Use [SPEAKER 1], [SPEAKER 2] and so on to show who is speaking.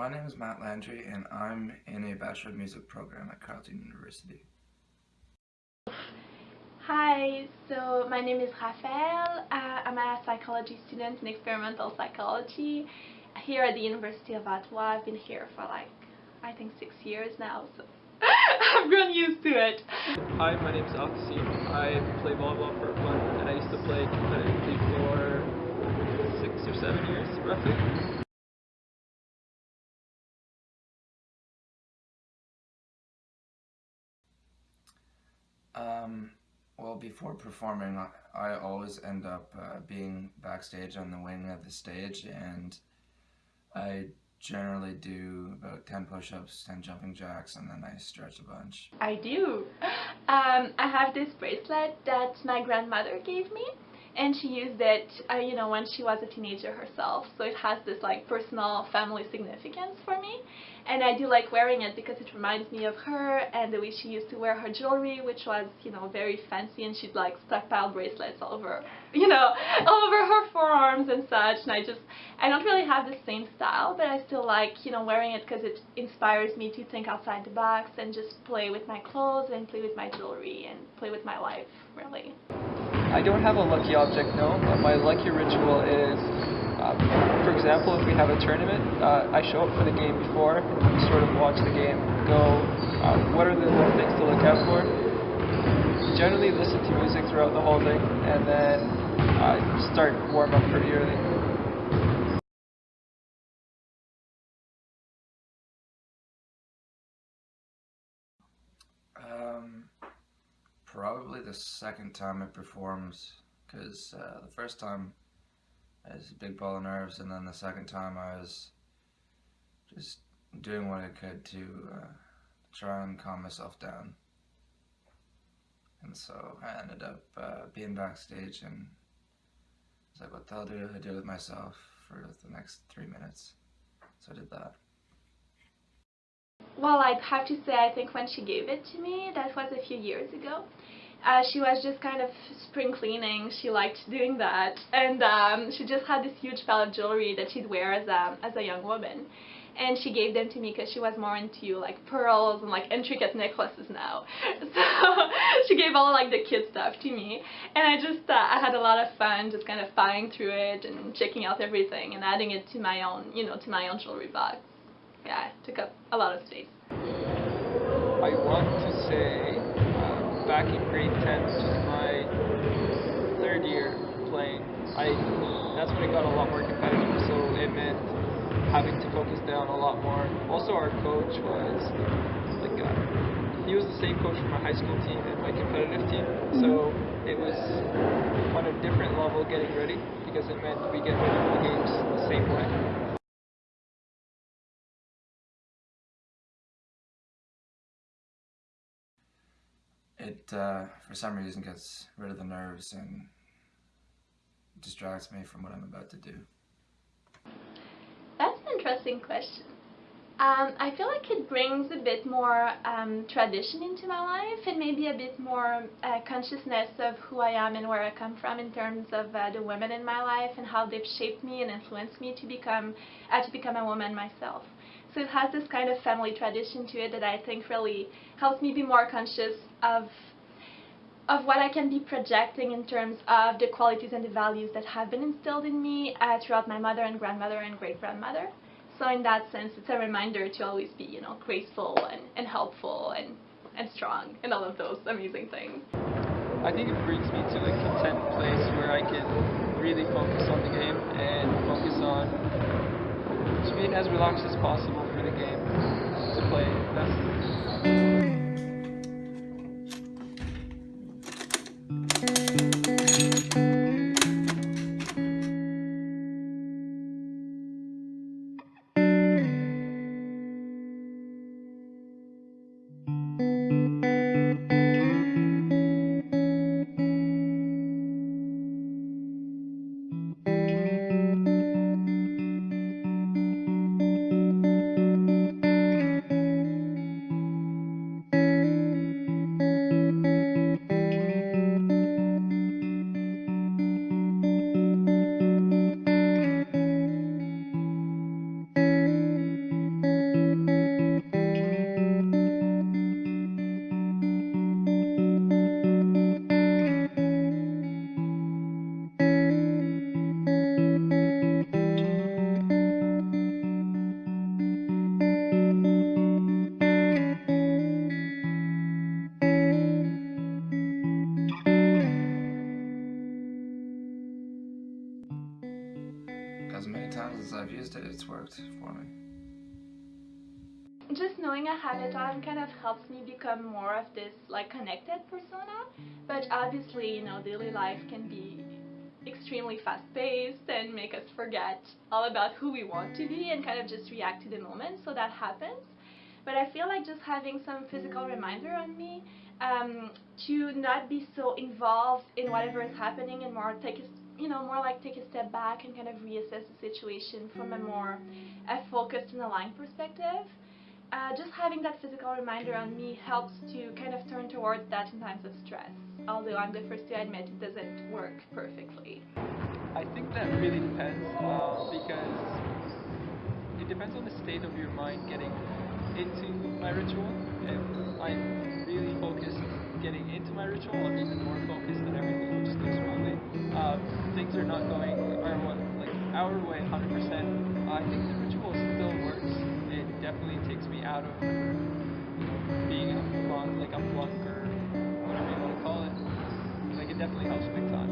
[SPEAKER 1] My name is Matt Landry and I'm in a Bachelor of Music program at Carleton University.
[SPEAKER 2] Hi, so my name is Raphael. Uh, I'm a psychology student in experimental psychology here at the University of Ottawa. I've been here for like, I think six years now, so I've grown used to it.
[SPEAKER 3] Hi, my name is Alcacine. I play volleyball for fun and I used to play competitively for six or seven years, roughly.
[SPEAKER 1] Um, well, before performing, I, always end up uh, being backstage on the wing of the stage, and I generally do about 10 push-ups, 10 jumping jacks, and then I stretch a bunch.
[SPEAKER 2] I do. Um, I have this bracelet that my grandmother gave me and she used it, uh, you know, when she was a teenager herself. So it has this like personal family significance for me. And I do like wearing it because it reminds me of her and the way she used to wear her jewelry, which was, you know, very fancy and she'd like stockpile bracelets all over, you know, all over her forearms and such. And I just, I don't really have the same style, but I still like, you know, wearing it because it inspires me to think outside the box and just play with my clothes and play with my jewelry and play with my life, really.
[SPEAKER 3] I don't have a lucky object, no, but my lucky ritual is, uh, for example, if we have a tournament, uh, I show up for the game before, and sort of watch the game, go, uh, what are the little things to look out for, generally listen to music throughout the whole thing, and then uh, start warm up pretty early.
[SPEAKER 1] Um, Probably the second time it performed, because uh, the first time I was a big ball of nerves, and then the second time I was just doing what I could to uh, try and calm myself down. And so I ended up uh, being backstage and I was like, what the hell do I do with myself for the next three minutes? So I did that.
[SPEAKER 2] Well, I'd have to say, I think when she gave it to me, that was a few years ago. Uh, she was just kind of spring cleaning. She liked doing that, and um, she just had this huge pile of jewelry that she'd wear as a as a young woman. And she gave them to me because she was more into like pearls and like intricate necklaces now. So she gave all like the kid stuff to me, and I just uh, I had a lot of fun just kind of buying through it and checking out everything and adding it to my own you know to my own jewelry box yeah, it took up a lot of space.
[SPEAKER 3] I want to say uh, back in grade 10, which is my third year playing, I that's when it got a lot more competitive, so it meant having to focus down a lot more. Also, our coach was like, uh, he was the same coach for my high school team and my competitive team, so it was on a different level getting ready because it meant we get ready for the games the same way.
[SPEAKER 1] It, uh, for some reason, gets rid of the nerves and distracts me from what I'm about to do.
[SPEAKER 2] That's an interesting question. Um, I feel like it brings a bit more um, tradition into my life and maybe a bit more uh, consciousness of who I am and where I come from in terms of uh, the women in my life and how they've shaped me and influenced me to become uh, to become a woman myself. So it has this kind of family tradition to it that I think really helps me be more conscious of of what I can be projecting in terms of the qualities and the values that have been instilled in me uh, throughout my mother and grandmother and great-grandmother. So in that sense, it's a reminder to always be, you know, graceful and, and helpful and, and strong and all of those amazing things.
[SPEAKER 3] I think it brings me to a content place where I can really focus on the game and focus on just being as relaxed as possible for the game to play best.
[SPEAKER 1] used it, it's worked for me.
[SPEAKER 2] just knowing I have it on kind of helps me become more of this like connected persona. But obviously, you know, daily life can be extremely fast paced and make us forget all about who we want to be and kind of just react to the moment. So that happens. But I feel like just having some physical reminder on me um, to not be so involved in whatever is happening and more take a, you know more like take a step back and kind of reassess the situation from a more a focused and aligned perspective uh, just having that physical reminder on me helps to kind of turn towards that in times of stress. Although I'm the first to admit it doesn't work perfectly.
[SPEAKER 3] I think that really depends uh, because it depends on the state of your mind getting into my ritual. If I'm really focused getting into my ritual, I'm even more focused and everything are not going our like our way 100%. I think the ritual still works. It definitely takes me out of being a monk, like a monk or whatever you want to call it. Like it definitely helps big time.